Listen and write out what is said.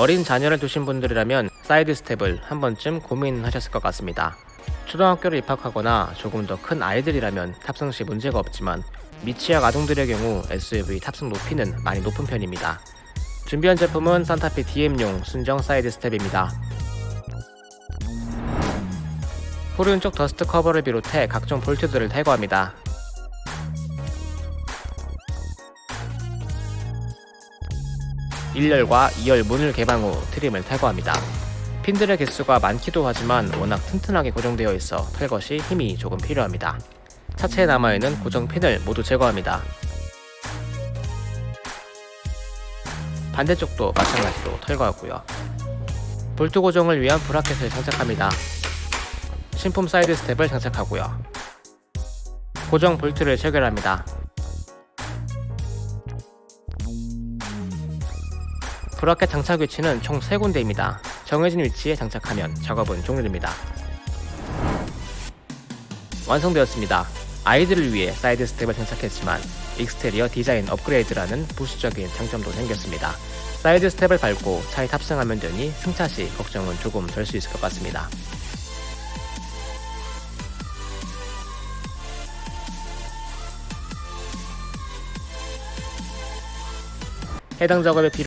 어린 자녀를 두신 분들이라면 side step을 한 번쯤 고민하셨을 것 같습니다. 초등학교를 입학하거나 조금 더 큰 아이들이라면 탑승 시 문제가 없지만 미취학 아동들의 경우 SUV 탑승 높이는 많이 높은 편입니다. 준비한 제품은 산타페 DM용 순정 side step입니다. 후륜 쪽 dust cover를 비롯해 각종 볼트들을 탈거합니다. 일열과 2열 문을 개방 후 trim을 탈거합니다. 핀들의 개수가 많기도 하지만 워낙 튼튼하게 고정되어 있어 시 힘이 조금 필요합니다. 차체에 남아있는 고정 핀을 모두 제거합니다. 반대쪽도 마찬가지로 탈거하고요. 볼트 고정을 위한 bracket을 장착합니다. 신품 side step을 장착하고요. 고정 볼트를 체결합니다. bracket 장착 위치는 총 3군데입니다. 정해진 위치에 장착하면 작업은 종료됩니다. 완성되었습니다. 아이들을 위해 side step을 장착했지만 exterior 디자인 업그레이드라는 부수적인 장점도 생겼습니다. side step을 밟고 차에 탑승하면 되니 승차 시 걱정은 조금 덜 수 있을 것 같습니다. 해당 작업에 필요